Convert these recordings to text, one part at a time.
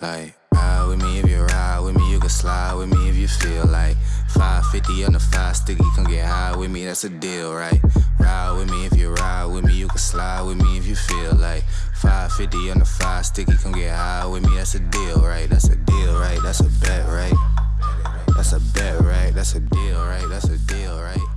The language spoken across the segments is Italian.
Like, ride with me if you ride with me, you can slide with me if you feel like 550 on the five sticky, come get high with me, that's a deal, right? Ride with me if you ride with me, you can slide with me if you feel like 550 on the five sticky, come get high with me, that's a deal, right? That's a deal, right? That's a bet, right? That's a bet, right? That's a deal, right? That's a deal, right?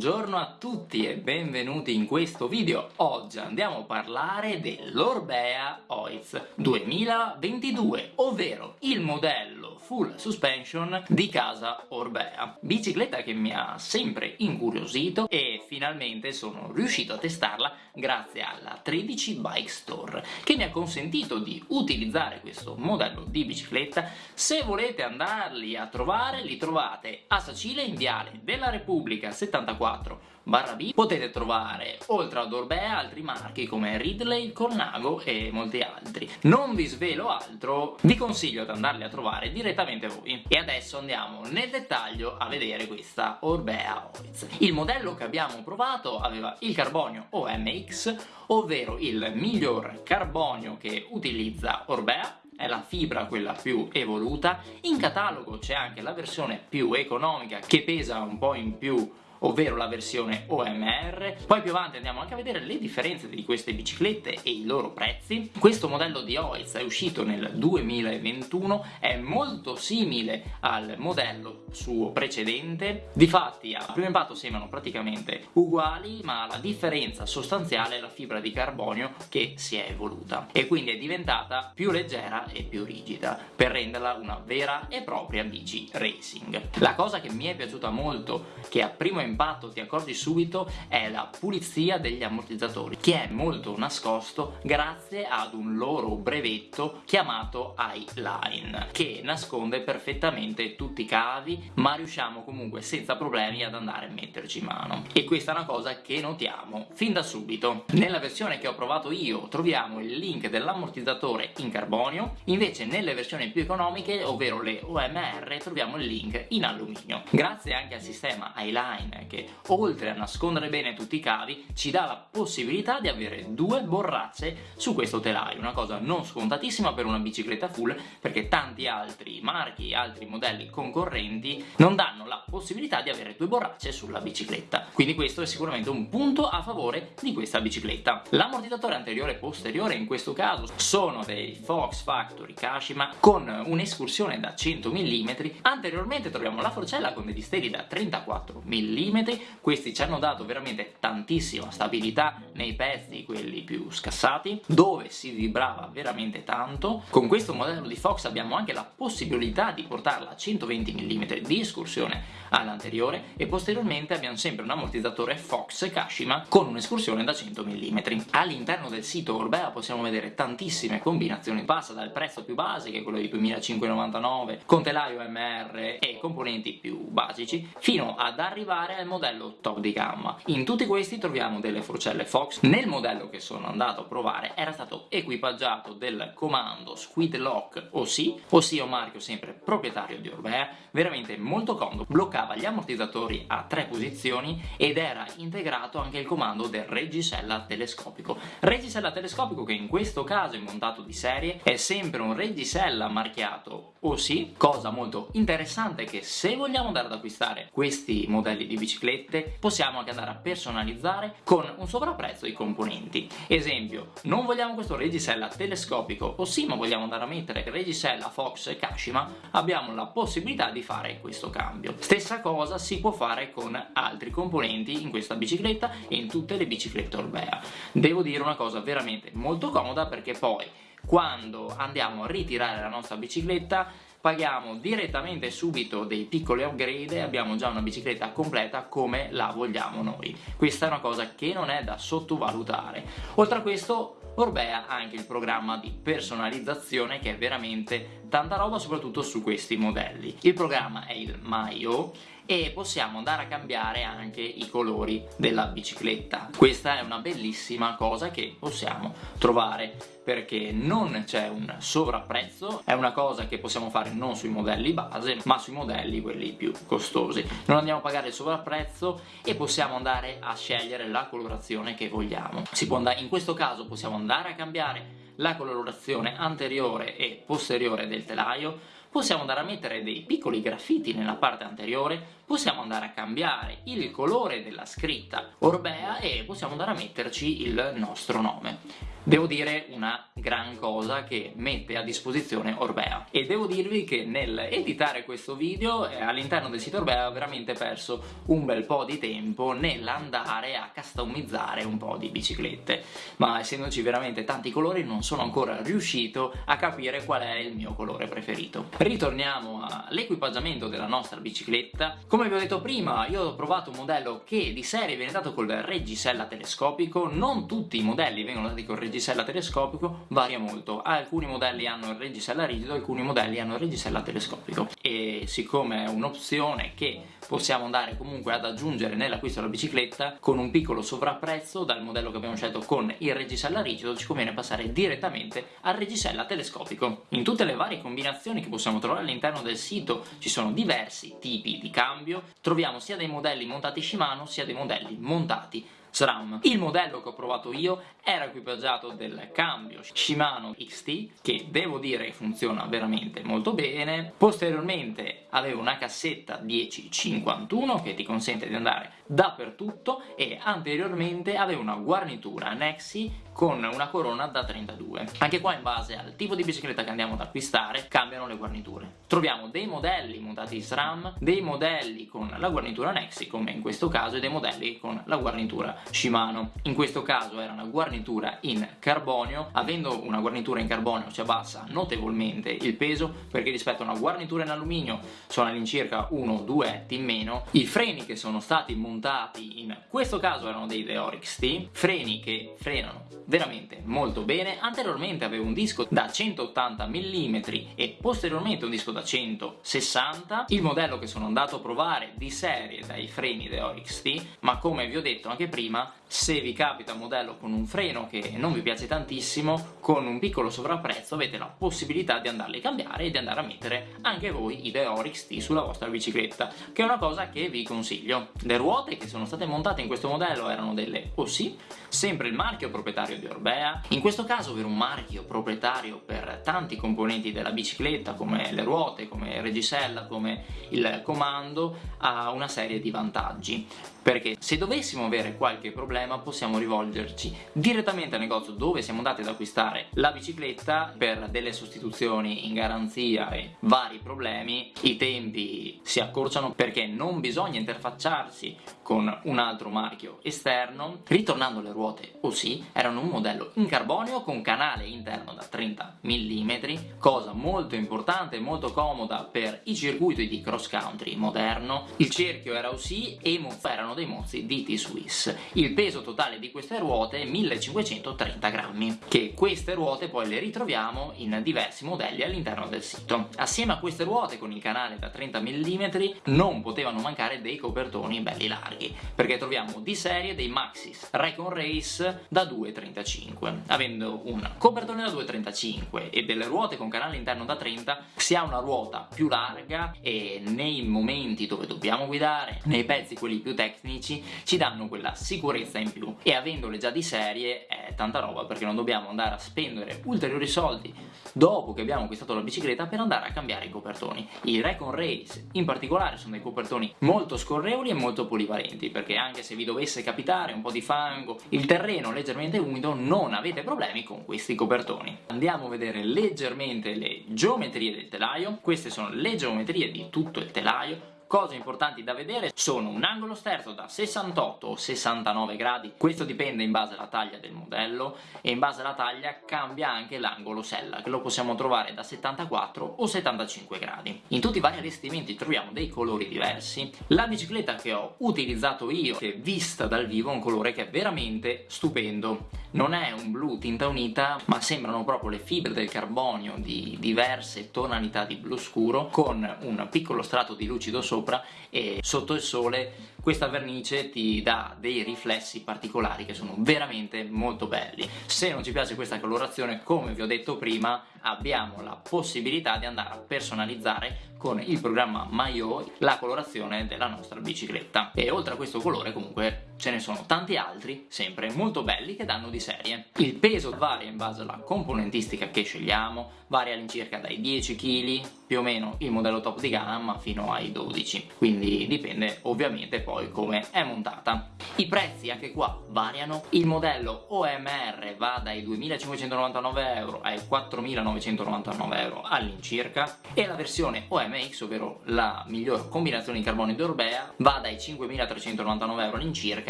Buongiorno a tutti e benvenuti in questo video. Oggi andiamo a parlare dell'Orbea Oiz 2022, ovvero il modello full suspension di casa Orbea. Bicicletta che mi ha sempre incuriosito e finalmente sono riuscito a testarla grazie alla 13 Bike Store, che mi ha consentito di utilizzare questo modello di bicicletta. Se volete andarli a trovare, li trovate a Sacile in Viale della Repubblica 74 barra potete trovare oltre ad Orbea altri marchi come Ridley, Cornago e molti altri. Non vi svelo altro, vi consiglio di andarli a trovare direttamente voi. E adesso andiamo nel dettaglio a vedere questa Orbea Oiz. Il modello che abbiamo provato aveva il carbonio OMX, ovvero il miglior carbonio che utilizza Orbea è la fibra quella più evoluta, in catalogo c'è anche la versione più economica che pesa un po' in più ovvero la versione OMR. Poi più avanti andiamo anche a vedere le differenze di queste biciclette e i loro prezzi. Questo modello di Oiz è uscito nel 2021, è molto simile al modello suo precedente. Difatti a primo impatto sembrano praticamente uguali, ma la differenza sostanziale è la fibra di carbonio che si è evoluta e quindi è diventata più leggera e più rigida per renderla una vera e propria bici racing. La cosa che mi è piaciuta molto, che a primo impatto impatto ti accorgi subito è la pulizia degli ammortizzatori che è molto nascosto grazie ad un loro brevetto chiamato iLine che nasconde perfettamente tutti i cavi ma riusciamo comunque senza problemi ad andare a metterci mano. E questa è una cosa che notiamo fin da subito. Nella versione che ho provato io troviamo il link dell'ammortizzatore in carbonio invece nelle versioni più economiche ovvero le OMR troviamo il link in alluminio. Grazie anche al sistema iLine che oltre a nascondere bene tutti i cavi ci dà la possibilità di avere due borracce su questo telaio, una cosa non scontatissima per una bicicletta full perché tanti altri marchi altri modelli concorrenti non danno la possibilità di avere due borracce sulla bicicletta, quindi questo è sicuramente un punto a favore di questa bicicletta. L'ammortizzatore anteriore e posteriore in questo caso sono dei Fox Factory Kashima con un'escursione da 100 mm, anteriormente troviamo la forcella con degli steli da 34 mm mm questi ci hanno dato veramente tantissima stabilità nei pezzi, quelli più scassati, dove si vibrava veramente tanto. Con questo modello di Fox abbiamo anche la possibilità di portarla a 120 mm di escursione all'anteriore e posteriormente abbiamo sempre un ammortizzatore Fox Kashima con un'escursione da 100 mm. All'interno del sito Orbea possiamo vedere tantissime combinazioni, passa dal prezzo più base che è quello di 2599 con telaio MR e componenti più basici fino ad arrivare al modello top di gamma. In tutti questi troviamo delle forcelle Fox. Nel modello che sono andato a provare era stato equipaggiato del comando Squid Lock OC, ossia un marchio sempre proprietario di Orbea, veramente molto comodo, bloccava gli ammortizzatori a tre posizioni ed era integrato anche il comando del reggisella telescopico. Reggisella telescopico che in questo caso è montato di serie, è sempre un reggisella marchiato OC, cosa molto interessante che se vogliamo andare ad acquistare questi modelli di biciclette possiamo anche andare a personalizzare con un sovrapprezzo i componenti. Esempio, non vogliamo questo reggisella telescopico o sì ma vogliamo andare a mettere reggisella Fox e Kashima, abbiamo la possibilità di fare questo cambio. Stessa cosa si può fare con altri componenti in questa bicicletta e in tutte le biciclette Orbea. Devo dire una cosa veramente molto comoda perché poi quando andiamo a ritirare la nostra bicicletta paghiamo direttamente subito dei piccoli upgrade e abbiamo già una bicicletta completa come la vogliamo noi. Questa è una cosa che non è da sottovalutare. Oltre a questo Orbea ha anche il programma di personalizzazione che è veramente tanta roba soprattutto su questi modelli. Il programma è il Maio e possiamo andare a cambiare anche i colori della bicicletta. Questa è una bellissima cosa che possiamo trovare perché non c'è un sovrapprezzo, è una cosa che possiamo fare non sui modelli base ma sui modelli quelli più costosi. Non andiamo a pagare il sovrapprezzo e possiamo andare a scegliere la colorazione che vogliamo. Andare, in questo caso possiamo andare a cambiare la colorazione anteriore e posteriore del telaio, possiamo andare a mettere dei piccoli graffiti nella parte anteriore, possiamo andare a cambiare il colore della scritta Orbea e possiamo andare a metterci il nostro nome. Devo dire una gran cosa che mette a disposizione Orbea. E devo dirvi che nel editare questo video eh, all'interno del sito Orbea ho veramente perso un bel po' di tempo nell'andare a customizzare un po' di biciclette. Ma essendoci veramente tanti colori non sono ancora riuscito a capire qual è il mio colore preferito. Ritorniamo all'equipaggiamento della nostra bicicletta. Come vi ho detto prima io ho provato un modello che di serie viene dato col reggisella telescopico. Non tutti i modelli vengono dati col reggisella telescopico varia molto, alcuni modelli hanno il reggisella rigido, alcuni modelli hanno il reggisella telescopico. E siccome è un'opzione che possiamo andare comunque ad aggiungere nell'acquisto della bicicletta con un piccolo sovrapprezzo dal modello che abbiamo scelto con il reggisella rigido ci conviene passare direttamente al reggisella telescopico. In tutte le varie combinazioni che possiamo trovare all'interno del sito ci sono diversi tipi di cambio, troviamo sia dei modelli montati Shimano sia dei modelli montati SRAM. Il modello che ho provato io era equipaggiato del cambio Shimano XT che devo dire funziona veramente molto bene posteriormente avevo una cassetta 1051 che ti consente di andare dappertutto e anteriormente avevo una guarnitura Nexi con una corona da 32 anche qua in base al tipo di bicicletta che andiamo ad acquistare cambiano le guarniture troviamo dei modelli montati SRAM dei modelli con la guarnitura Nexi come in questo caso e dei modelli con la guarnitura Shimano. In questo caso era una guarnitura in carbonio. Avendo una guarnitura in carbonio ci abbassa notevolmente il peso perché rispetto a una guarnitura in alluminio sono all'incirca 1-2 etti in meno. I freni che sono stati montati in questo caso erano dei Deorix T freni che frenano veramente molto bene. Anteriormente avevo un disco da 180 mm e posteriormente un disco da 160 il modello che sono andato a provare di serie dai freni Deorix T ma come vi ho detto anche prima prima se vi capita un modello con un freno che non vi piace tantissimo con un piccolo sovrapprezzo avete la possibilità di andarli a cambiare e di andare a mettere anche voi i Deorix T sulla vostra bicicletta che è una cosa che vi consiglio. Le ruote che sono state montate in questo modello erano delle OC sempre il marchio proprietario di Orbea. In questo caso per un marchio proprietario per tanti componenti della bicicletta come le ruote, come il reggisella, come il comando ha una serie di vantaggi. Perché se dovessimo avere qualche problema possiamo rivolgerci direttamente al negozio dove siamo andati ad acquistare la bicicletta per delle sostituzioni in garanzia e vari problemi. I tempi si accorciano perché non bisogna interfacciarsi con un altro marchio esterno. Ritornando alle ruote OC erano un modello in carbonio con canale interno da 30 mm cosa molto importante e molto comoda per i circuiti di cross country moderno. Il cerchio era OC e erano erano dei mozzi di T-Swiss. Il peso totale di queste ruote è 1530 grammi, che queste ruote poi le ritroviamo in diversi modelli all'interno del sito. Assieme a queste ruote con il canale da 30 mm non potevano mancare dei copertoni belli larghi, perché troviamo di serie dei Maxis Recon Race da 2,35. Avendo un copertone da 2,35 e delle ruote con canale interno da 30 si ha una ruota più larga e nei momenti dove dobbiamo guidare, nei pezzi quelli più tecnici ci danno quella sicurezza in più e avendole già di serie è tanta roba perché non dobbiamo andare a spendere ulteriori soldi dopo che abbiamo acquistato la bicicletta per andare a cambiare i copertoni. I Recon Race in particolare sono dei copertoni molto scorrevoli e molto polivalenti perché anche se vi dovesse capitare un po' di fango, il terreno leggermente umido non avete problemi con questi copertoni. Andiamo a vedere leggermente le geometrie del telaio, queste sono le geometrie di tutto il telaio Cose importanti da vedere sono un angolo sterzo da 68 o 69 gradi, questo dipende in base alla taglia del modello e in base alla taglia cambia anche l'angolo sella, che lo possiamo trovare da 74 o 75 gradi. In tutti i vari allestimenti troviamo dei colori diversi. La bicicletta che ho utilizzato io, che vista dal vivo, è un colore che è veramente stupendo. Non è un blu tinta unita, ma sembrano proprio le fibre del carbonio di diverse tonalità di blu scuro, con un piccolo strato di lucido sopra sopra e sotto il sole questa vernice ti dà dei riflessi particolari che sono veramente molto belli. Se non ci piace questa colorazione, come vi ho detto prima, abbiamo la possibilità di andare a personalizzare con il programma Mayo la colorazione della nostra bicicletta e oltre a questo colore comunque ce ne sono tanti altri sempre molto belli che danno di serie. Il peso varia in base alla componentistica che scegliamo varia all'incirca dai 10 kg più o meno il modello top di gamma fino ai 12 quindi dipende ovviamente poi come è montata. I prezzi anche qua variano. Il modello OMR va dai 2.599 euro ai 4.999 euro all'incirca. E la versione OMR MX, ovvero la miglior combinazione di carbonio di Orbea, va dai 5.399 euro all'incirca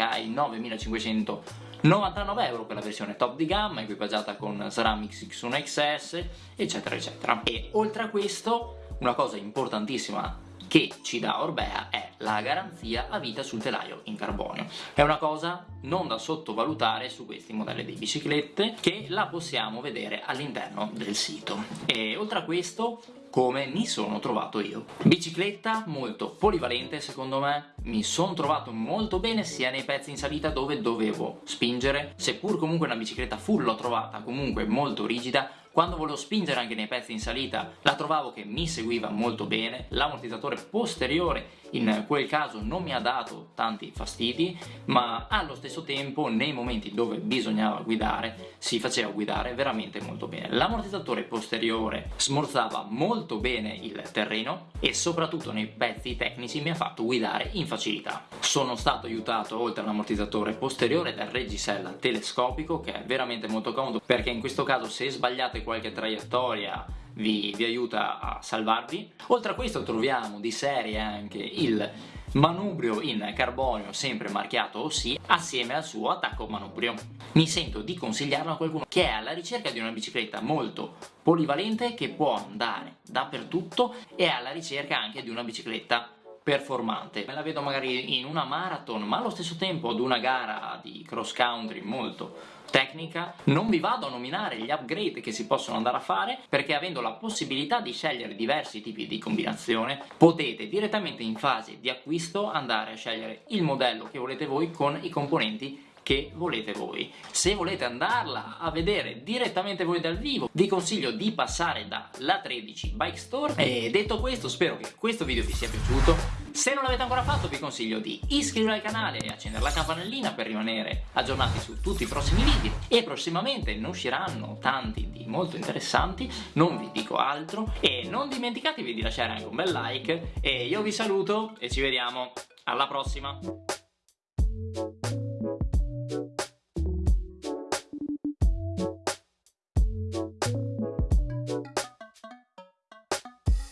ai 9.599 euro per la versione top di gamma, equipaggiata con Ceramics X1 XS, eccetera eccetera. E oltre a questo, una cosa importantissima che ci dà Orbea è la garanzia a vita sul telaio in carbonio. È una cosa non da sottovalutare su questi modelli di biciclette che la possiamo vedere all'interno del sito. E oltre a questo come mi sono trovato io. Bicicletta molto polivalente secondo me, mi sono trovato molto bene sia nei pezzi in salita dove dovevo spingere, seppur comunque una bicicletta full l'ho trovata comunque molto rigida, quando volevo spingere anche nei pezzi in salita la trovavo che mi seguiva molto bene, l'ammortizzatore posteriore in quel caso non mi ha dato tanti fastidi ma allo stesso tempo nei momenti dove bisognava guidare si faceva guidare veramente molto bene. L'ammortizzatore posteriore smorzava molto bene il terreno e soprattutto nei pezzi tecnici mi ha fatto guidare in facilità. Sono stato aiutato oltre all'ammortizzatore posteriore dal reggisella telescopico che è veramente molto comodo perché in questo caso se sbagliate qualche traiettoria vi, vi aiuta a salvarvi. Oltre a questo troviamo di serie anche il manubrio in carbonio sempre marchiato OC assieme al suo attacco manubrio. Mi sento di consigliarlo a qualcuno che è alla ricerca di una bicicletta molto polivalente che può andare dappertutto e è alla ricerca anche di una bicicletta performante. Me la vedo magari in una marathon ma allo stesso tempo ad una gara di cross country molto tecnica non vi vado a nominare gli upgrade che si possono andare a fare perché avendo la possibilità di scegliere diversi tipi di combinazione potete direttamente in fase di acquisto andare a scegliere il modello che volete voi con i componenti che volete voi. Se volete andarla a vedere direttamente voi dal vivo, vi consiglio di passare dalla 13 Bike Store. E detto questo, spero che questo video vi sia piaciuto. Se non l'avete ancora fatto vi consiglio di iscrivervi al canale e accendere la campanellina per rimanere aggiornati su tutti i prossimi video. E prossimamente ne usciranno tanti di molto interessanti, non vi dico altro. E non dimenticatevi di lasciare anche un bel like. E io vi saluto e ci vediamo. Alla prossima!